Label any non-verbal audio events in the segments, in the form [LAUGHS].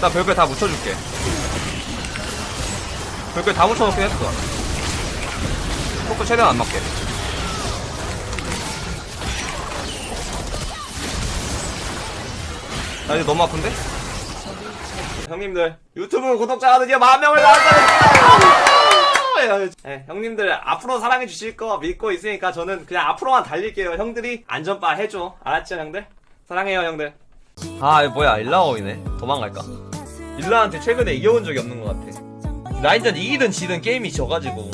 일단 별걸 다 묻혀줄게. 별걸 다 묻혀놓긴 했어. 속도 최대한 안 맞게. 나 이제 너무 아픈데? 형님들 유튜브 구독자가 드디어 만 명을 달성했어요 네, 형님들 앞으로 사랑해 주실 거 믿고 있으니까 저는 그냥 앞으로만 달릴게요. 형들이 안전바 해줘. 알았죠 형들? 사랑해요 형들. 아 이거 뭐야? 일라오이네. 도망갈까? 일라한테 최근에 이겨본 적이 없는 것 같아. 라인전 이기든 지든 게임이 져가지고.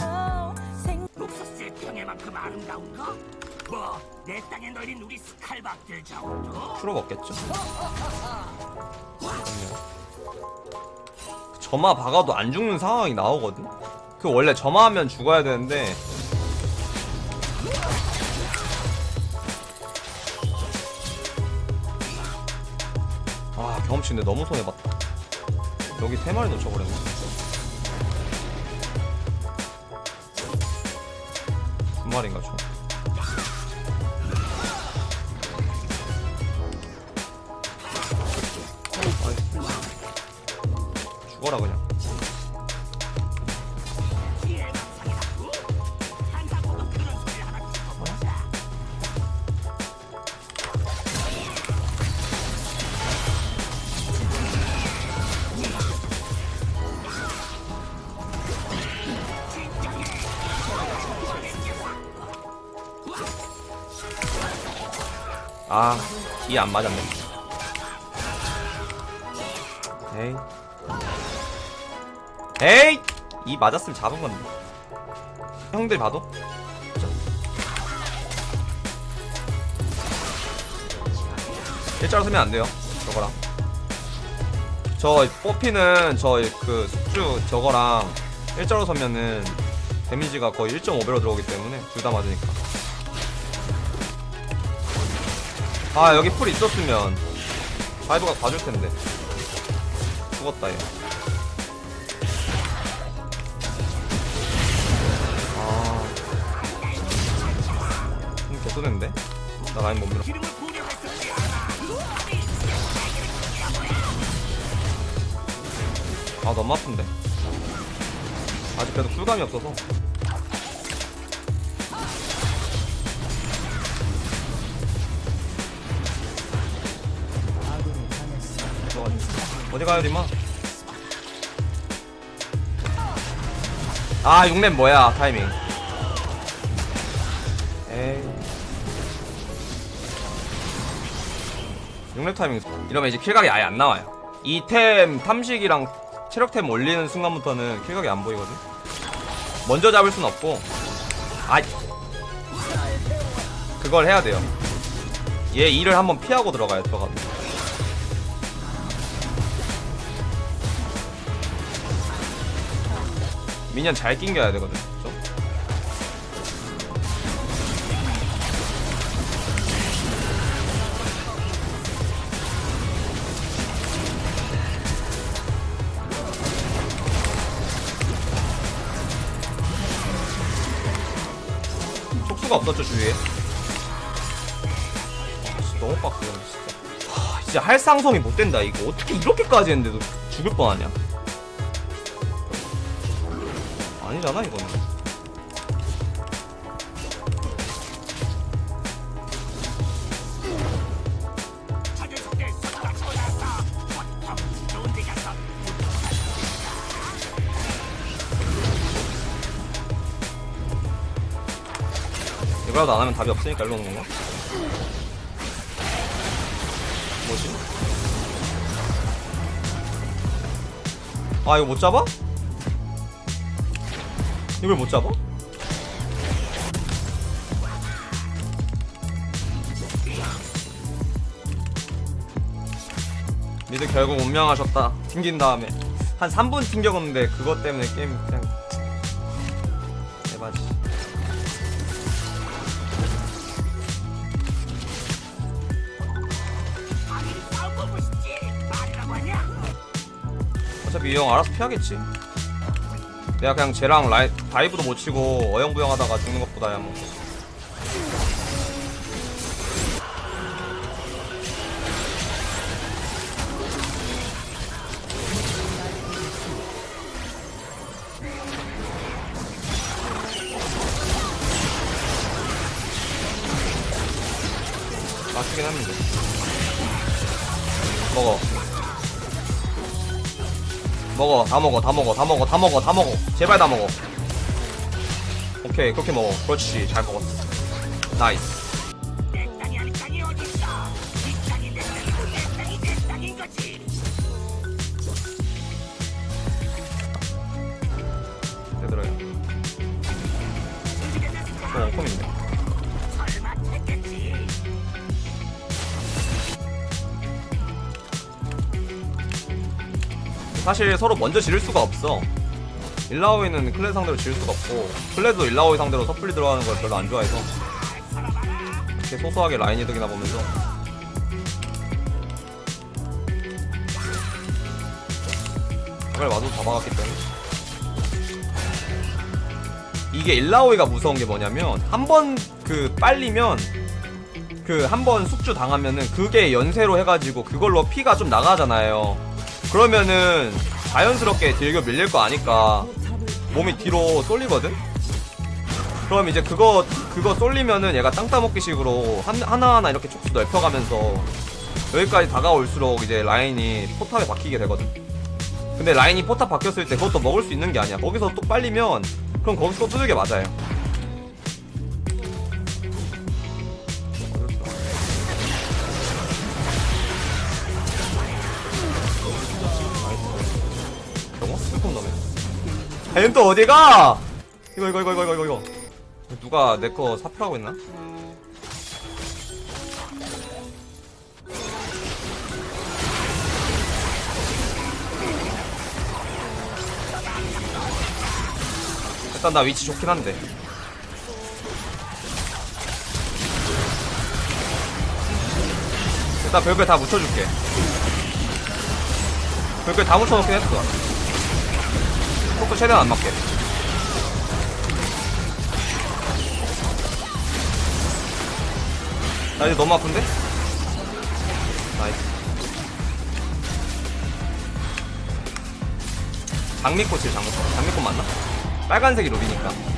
룩소스의 평해만큼 아름다운 거? 뭐, 내 땅에 널린 우리 스칼박들 정도? 프로 먹겠죠? 점화 박아도 안 죽는 상황이 나오거든? 그 원래 점화하면 죽어야 되는데. 아 경험치 근데 너무 손해봤다 여기 세 마리 놓쳐버렸네. 두 마리인가 총? 죽어라 그냥 아, 이안 맞았네. 에이. 에이! 이 맞았으면 잡은 건데. 형들 봐도? 일자로 서면 안 돼요. 저거랑. 저 뽑히는 저 그 숙주 저거랑 일자로 서면은 데미지가 거의 1.5배로 들어오기 때문에 둘 다 맞으니까. 아 여기 풀 있었으면 바이가 봐줄 텐데 죽었다 얘. 아, 좀 개쏘는데? 나 라인 못 밀어. 아 너무 아픈데. 아직 그래도 쿨감이 없어서. 어디 가요 리마? 아 6렙 뭐야 타이밍. 에이. 6렙 타이밍. 이러면 이제 킬각이 아예 안 나와요. 이템 탐식이랑 체력템 올리는 순간부터는 킬각이 안 보이거든? 먼저 잡을 순 없고. 아 그걸 해야 돼요. 얘 일을 한번 피하고 들어가야 들어가 미니언 잘 낑겨야 되거든 좀. 촉수가 없었죠 주위에? 아, 너무 빡세네 진짜. 하, 진짜 할상성이 못 된다 이거. 어떻게 이렇게까지 했는데도 죽을 뻔하냐 아니잖아 이거는 이거라도 안 하면 답이 없으니까 일로 오는 건가? 뭐지? 아 이거 못 잡아? 이걸 못 잡아? 미드 결국 운명하셨다 튕긴 다음에 한 3분 튕겨갔는데 그것 때문에 게임 그냥 하냐 어차피 이 형 알아서 피하겠지. 내가 그냥 쟤랑 라이, 다이브도 못 치고 어영부영 하다가 죽는 것보다야 뭐. 맞추긴 합니다 먹어. 먹어 다 먹어 다 먹어 다 먹어 다 먹어 다 먹어. 제발 다 먹어. 오케이 그렇게 먹어. 그렇지 잘 먹었어. 나이스 사실 서로 먼저 지를 수가 없어. 일라오이는 클레 상대로 지를 수가 없고 클레도 일라오이 상대로 섣불리 들어가는 걸 별로 안 좋아해서 이렇게 소소하게 라인 이득이나 보면서. 이걸 와도 다 막았기 때문에. 이게 일라오이가 무서운 게 뭐냐면 한 번 그 빨리면 그 한 번 숙주 당하면은 그게 연쇄로 해가지고 그걸로 피가 좀 나가잖아요 그러면은 자연스럽게 딜교 밀릴 거 아니까 몸이 뒤로 쏠리거든? 그럼 이제 그거 그거 쏠리면은 얘가 땅 따먹기 식으로 한, 하나하나 이렇게 촉수 넓혀가면서 여기까지 다가올수록 이제 라인이 포탑에 박히게 되거든. 근데 라인이 포탑 박혔을 때 그것도 먹을 수 있는 게 아니야. 거기서 또 빨리면 그럼 거기서 또 두들겨 맞아요 쟤는 또 어디가? 이거 이거 이거 이거 이거 이거 누가 내 거 사표하고 있나? 일단 나 위치 좋긴 한데 일단 별걸 다 묻혀줄게 별걸 다 묻혀놓긴 했어 포크 최대한 안 맞게 나 이제 너무 아픈데? 나이스 장미꽃이에요 장미꽃 장미꽃 맞나? 빨간색이 롭이니까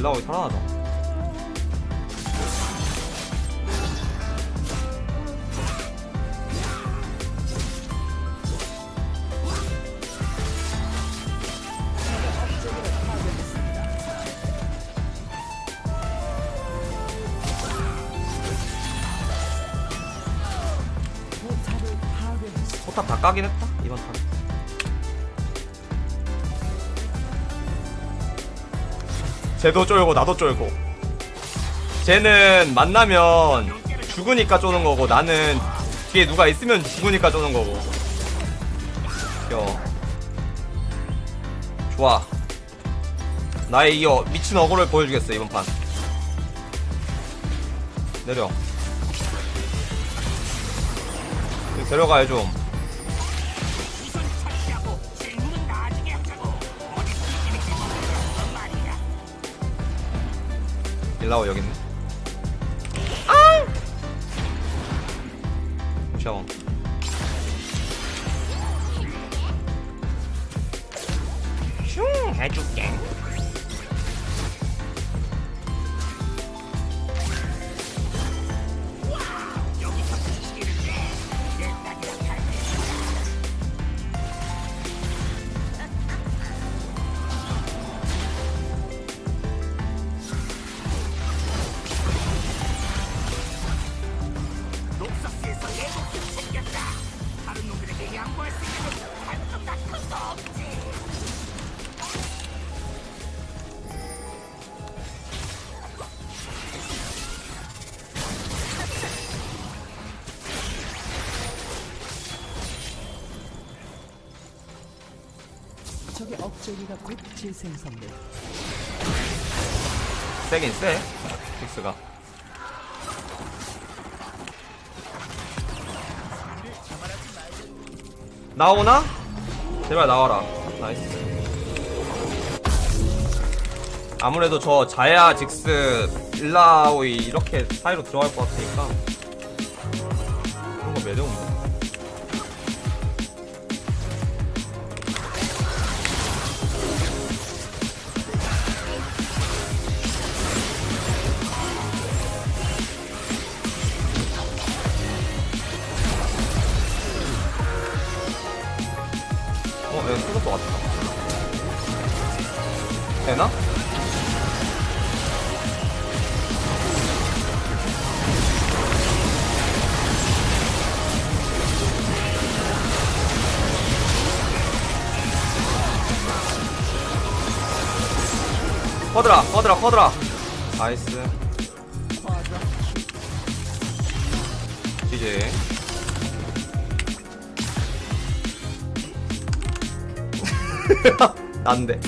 일라오이 살아나자 포탑 다 까긴 했다? 이번 판 쟤도 쫄고 나도 쫄고. 쟤는 만나면 죽으니까 쪼는 거고 나는 뒤에 누가 있으면 죽으니까 쪼는 거고. 야 좋아. 나의 이 어, 미친 어그를 보여주겠어 이번 판. 내려. 데려가요 좀 일라오 여기 있네. 아! 샤워. 슝 해줄게. 적의 억제기가 곧 재생성돼. 세긴 세. 직스가. 나오나? 제발 나와라. nice. 아무래도 저 자야, 직스, 일라오이 이렇게 사이로 들어갈 것 같으니까 그런 거 매력 없네. 커드라, 커드라, 커드라. 나이스. 이제. [LAUGHS] 난데.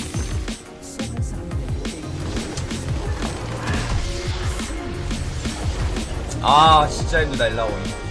아, 진짜 힘들다, 일라오니.